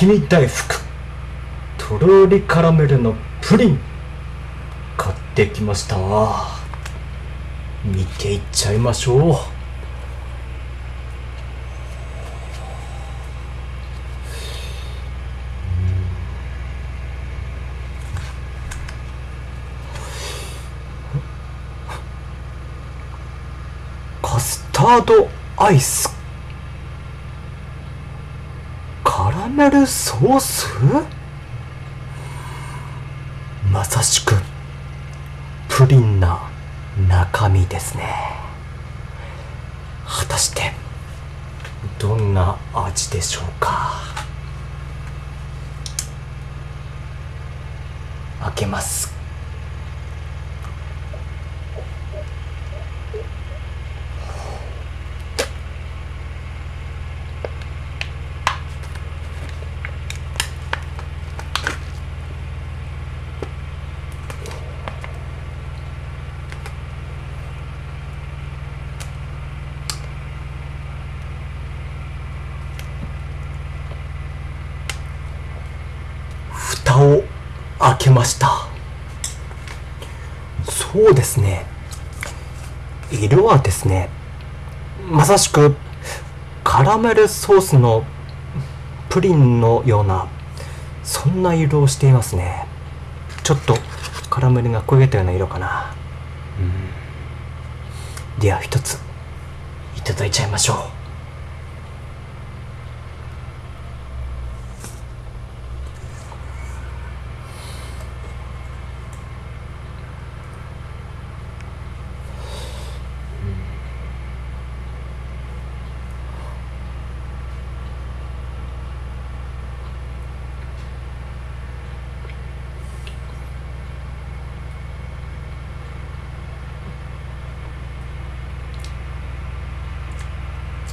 雪見大福とろりカラメルのプリン買ってきました。見ていっちゃいましょう。カスタードアイスカラメルソース？まさしくプリンな中身ですね。果たしてどんな味でしょうか？開けます。か蓋を開けました。そうですね。色はですねまさしくカラメルソースのプリンのようなそんな色をしていますね。ちょっとカラメルが焦げたような色かな。うん。では一ついただいちゃいましょう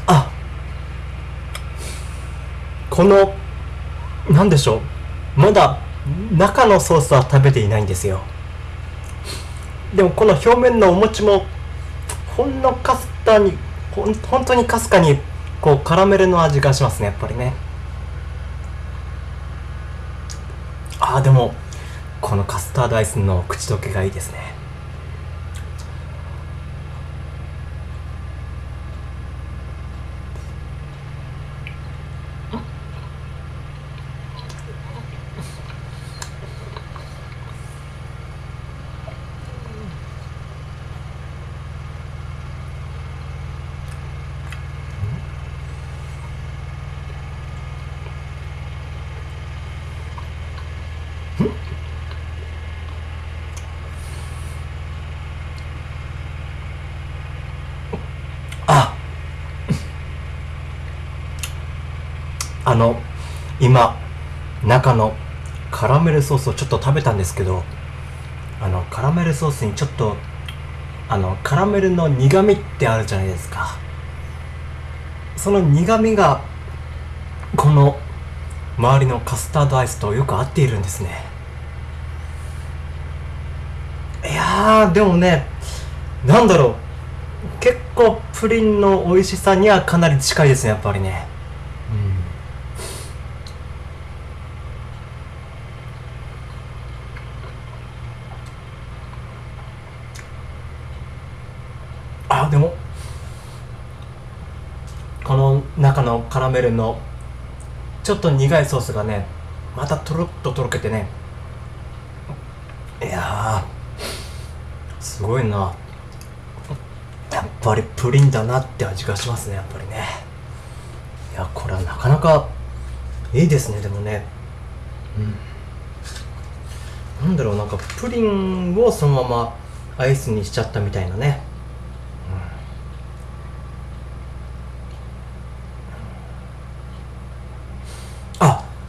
あこのなんでしょう。まだ中のソースは食べていないんですよ。でもこの表面のお餅もほんのかすかにほん本当にかすかにこうカラメルの味がしますねやっぱりね。あーでもこのカスタードアイスの口どけがいいですねああの今中のカラメルソースをちょっと食べたんですけどあのカラメルソースにちょっとあのカラメルの苦味ってあるじゃないですか。その苦味がこの周りのカスタードアイスとよく合っているんですね。いやでもねなんだろう。結構プリンの美味しさにはかなり近いですねやっぱりね。でも。この中のカラメルのちょっと苦いソースがねまたとろっととろけてね。いやすごいな。やっぱりプリンだなって味がしますねやっぱりね。いやこれはなかなかいいですねでもね。うん。なんだろうなんかプリンをそのままアイスにしちゃったみたいなね、うん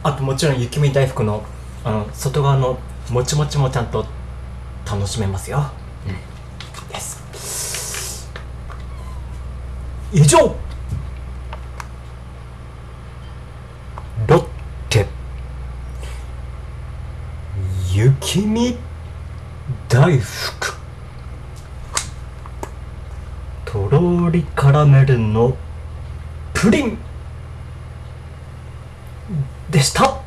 ああともちろん雪見大福のあの外側のもちもちもちゃんと楽しめますよ、です以上。ロッテ。雪見大福。とろりカラメルのプリンでした。